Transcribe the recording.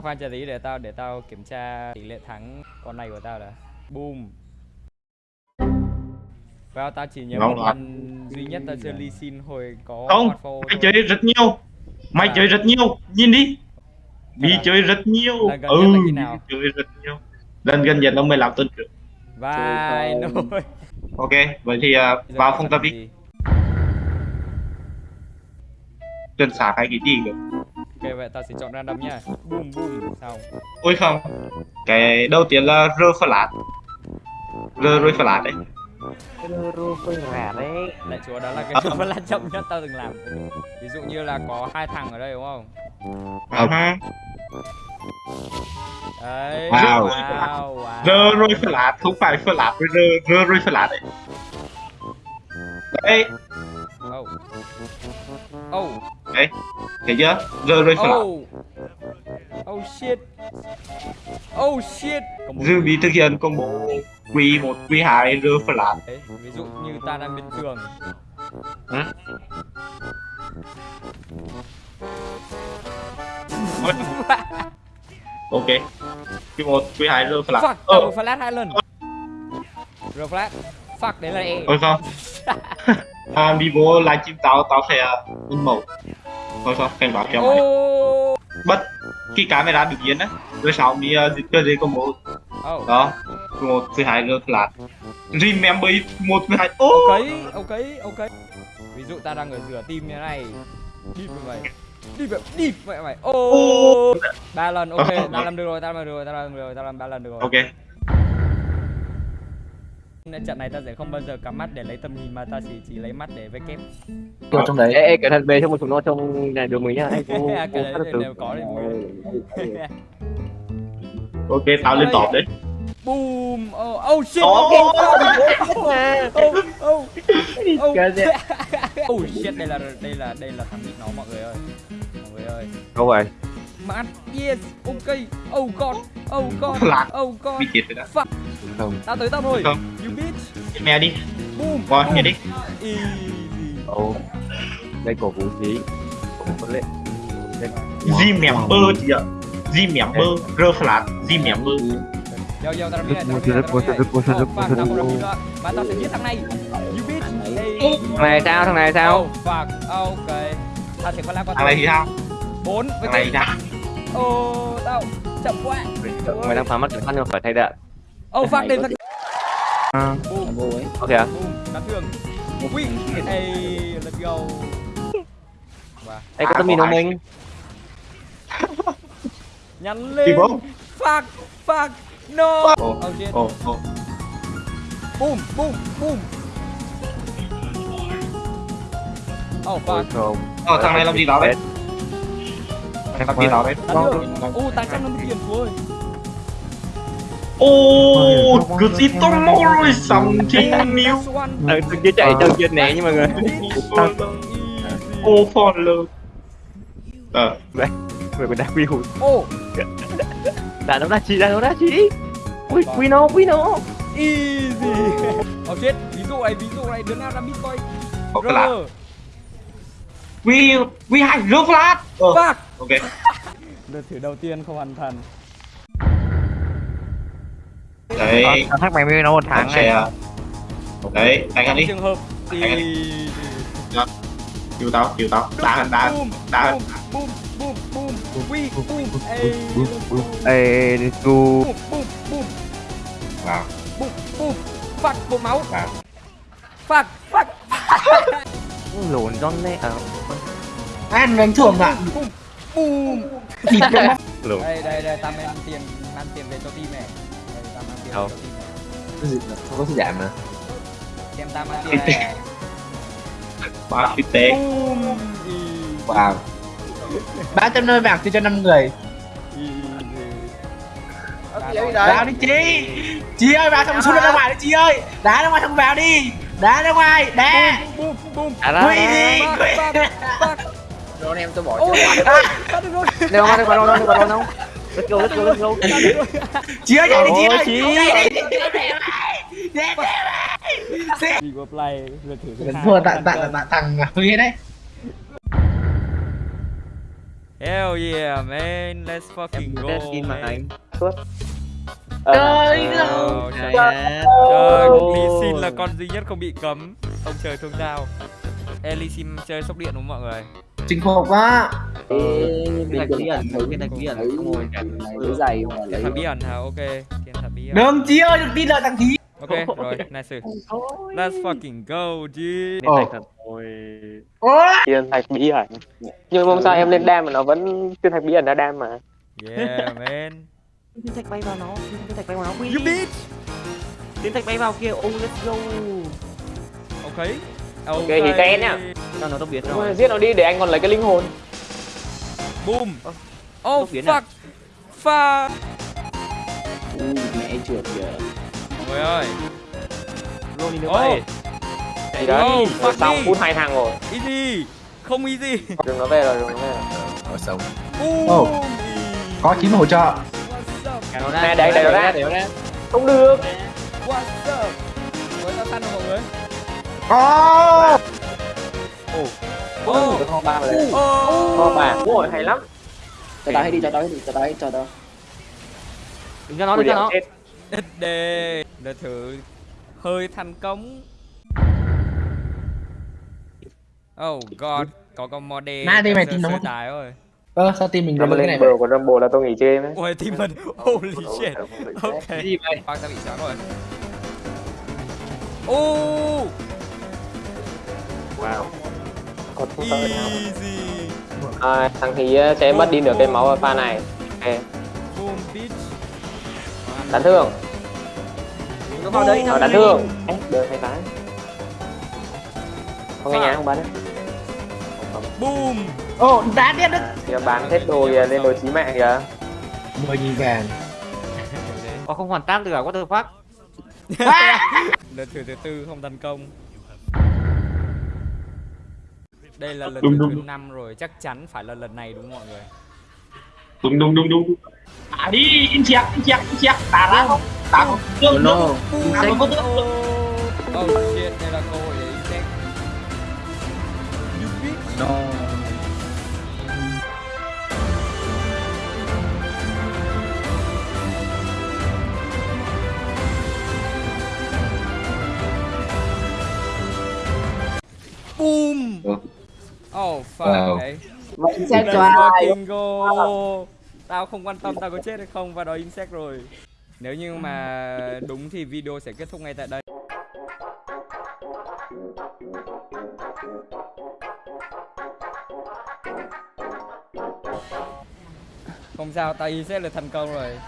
À khoan chờ tí để tao để tao kiểm tra tỷ lệ thắng con này của tao đã. Boom. Vào tao chỉ nhớ Ngon một lần duy nhất tao chơi Lee Sin hồi có Không, mày thôi. chơi rất nhiều Mày À. chơi rất nhiều Nhìn đi Đi À. chơi rất nhiều Lần gần Ừ, là chơi rất nhiều Lần gần nhất là 15 tuần trước Vai nồi. Ok, vậy thì giờ vào phải tập đi gì? Trần xả hay cái gì cơ Ok vậy tao sẽ chọn random nhá. Boom boom xong. Ôi không Cái đầu tiên là rơ flat Rơ rơi flat đấy Rô phơi rả đấy Lại chúa đó là cái À. chỗ là chậm nhất tao từng làm. Ví dụ như là có hai thằng ở đây đúng không? À, Đấy. Wow. Wow. wow. Rơ rơi flat, không phải flat với rơ, rơ rơi flat đấy Đấy, Oh. Oh. Đấy Thấy chưa? Rơ rơi flat Oh. Oh shit. Oh shit. Một Dư bị thực hiện combo Q1, Q2, rơ flat Đấy, ví dụ như ta đang bên trường Hả? Ôi. Ok Q1, Q2, rơ flat Fuck, Ờ, double flash hai lần Rồi flash Fuck, đấy là E Thôi không à, đi vô livestream tao, tao sẽ in mẫu Thôi không, cảnh báo cho mày Oh Bất khi camera được yên á. Rồi sau mi uh, dịch cơ gì combo Oh Đó Q1, Q2, rơ flat Remember it, 1, Q2 Ô. Ok, ok, ok. Ví dụ ta đang ở giữa team như thế này. Đi với mày. Đi vậy, đi vậy mày. Oh ba lần, ok, ta làm được rồi, ta làm được rồi, ta làm được rồi, ta làm ba lần được rồi. Ok trận này ta sẽ không bao giờ cắm mắt để lấy tầm nhìn mà ta chỉ chỉ lấy mắt để vây kép. Ở trong đấy. Ê, ê cẩn thận về trong một chúng nó trong này đường mình nhá. Anh cô Cái đấy đều có đấy Ok, tao lên top đấy. Boom. Oh, oh shit. Ồ. Oh, oh, oh, oh. Oh. Shit, đây là đây là đây là thằng nó mọi người ơi. Mọi người ơi. Đâu rồi? Mát, yes, ok. Oh god, oh god, Lạc. oh god. Bị chết rồi đó. Fuck, Không. Tao tới tao rồi. Bitch. Mẹ đi Boom. Rồi, nghe đi Easy. Ồ Đây cổ vũ khí Cổ vũ lệ G member chị ạ G member, rơ flat, G member Yo yo, tao đã biết này, tao sẽ giết thằng này. You bitch. Thằng này sao thằng này sao Oh fuck, ok. Tao sẽ có lá qua Thằng này thì sao? Bốn với Thằng này thì sao? Oh, tao chậm quá. Mày đang phá mắt cái khăn nhưng mà phải thay đạn Oh fuck, đêm thằng. À, Boom. Ok à Boom, đá tường. Ui, hey, let's go. Và Ê có À, nhìn có không mình nhắn lên. Fuck, fuck, no. Oh shit. ồ, ồ Boom, boom, boom. Oh Ôi fuck. không Ờ, thằng này làm gì đó đấy? Thằng này làm gì đó đấy? Đá tường. Ô, tài chắc nó mất tiền chúa ơi. Ô, cứ gì tomorrow is something new. Ờ, tôi kia chạy chân kia né nhưng mà người Ô, for love Ờ, Người còn đá quy hụt Ô, Đá nó đá chi đá nó đá chi Quy quy nó quy nó easy. Oh shit, ví dụ này, ví dụ này, đứa nào làm bitcoin. có cái lạ Rơ. We, we have rơ flat Ờ, Fuck. ok Đợt thử đầu tiên không hoàn thành. Đấy, thằng mày mới nó một thằng sẽ Đấy, đánh ăn đi. Trường hợp ăn easy. Chiều tao, chiều tao. Đá, đá, boom, đá. boom, boom, boom, boom, boom, ey, Ê boom, boom, boom, Vào, boom, boom, fuck, bột máu, vào fuck, fuck, Lộn John đấy à. Ăn đánh thưởng ạ. Boom, boom. Lộn Đây, đây, đây, ta mang tiền, mang tiền về cho team này. Đâu? Cái gì mà không có gì giảm mà Xem ta tiền này. Ba phi easy, Wow 300 nơi bạc thì cho 5 người. Vào đi chị Chị ơi vào trong xuống ra ngoài đi chị ơi Đá ra ngoài không vào đi Đá ra ngoài Đá À Quy ra đi fuck. Rồi em tôi bỏ Ô, ta được rồi, Đâu mà đâu mà đâu đâu đâu đâu Let's go let's go let's go ơi chạy đi chị Ôi, ơi chị. Chạy đi chị ơi Đi qua play, lượt thử thứ hai. Thua thằng Huy đấy Hell yeah, man. Let's fucking em go. test skin mà man. anh suốt Ờ, Trời ơi. Trời. Lee Sin là con duy nhất không bị cấm. Ông trời thương sao. Sin chơi sốc điện đúng không mọi người? Chinh phục quá Cái thạch bí ẩn, cái thạch bí ẩn xong rồi cả cái giày mà Thiên lấy bí ẩn hả? Ok, thiên thần bí ẩn. đừng ơi đừng tin lời thằng thí Ok, rồi, nice. Let's fucking go, dude. Thạch rồi ôi Thiên thạch bí ẩn Nhưng mong sao em lên đam mà nó vẫn Thiên thạch bí ẩn ra đam mà Yeah, man. Thiên thạch bay vào nó Thiên thạch bay vào nó. You bitch. Thiên thạch bay vào kia Oh let's go Ok. Ok, thì các em nhá. Cho nó tốc biến rồi giết nó đi để anh còn lấy cái linh hồn Boom. Oh biến fuck. à? Fuck. Ui, mẹ trượt kìa người ơi. Luôn đi nữa Oh, vậy đấy Oh, fuck xong phút hai thằng rồi easy. Không easy. đừng nó về rồi đừng nó về rồi ở sống Boom. có chín hỗ trợ What's up? Cả nó ra Nè, không được What's up? Với tao săn rồi mọi người. Có Oh. Tôi không ba Oh. kho bà ôi hay lắm cho tao hết đi cho tao hết đi cho tao hết cho tao Đừng cho nó, đừng cho nó đề. Để thử hơi thành công. Oh god, có con mode. Nãy đi mày tin nó tài rồi. ơ sao team mình được mà cái lên này bờ của Rumble là tôi nghỉ chơi ấy Ôi team mình. Holy shit. Ok. Gì vậy? Khoan ta bị sáng rồi. Oh, wow còn không sợ nào easy. à, thằng thì sẽ mất đi nửa cây máu ở pha này ok Boom bitch. đánh thương Nó vào đấy ờ, nó đánh thương Ê, đời hay tái không nghe nhá không bắn đấy Boom. ô đá điên đấy kìa bán hết đồ kìa lên đồ chí mạng kìa mười nghìn vàng Có không hoàn tác được à? What the fuck? Lần thử thứ tư không thành công. Đây là lần Đúng, thứ đúng. năm rồi, chắc chắn phải là lần này đúng không mọi người? đúng đúng đúng đúng à đi in check in check in check đá đá không đá không tương no. đá không có tương Oh, shit, đây là cơ hội để insect. You bitch. no Oh fuck, Wow. okay. Mày Let's cho ai go. Tao không quan tâm tao có chết hay không và đó insect rồi. Nếu như mà đúng thì video sẽ kết thúc ngay tại đây. Không sao, tao insect là thành công rồi.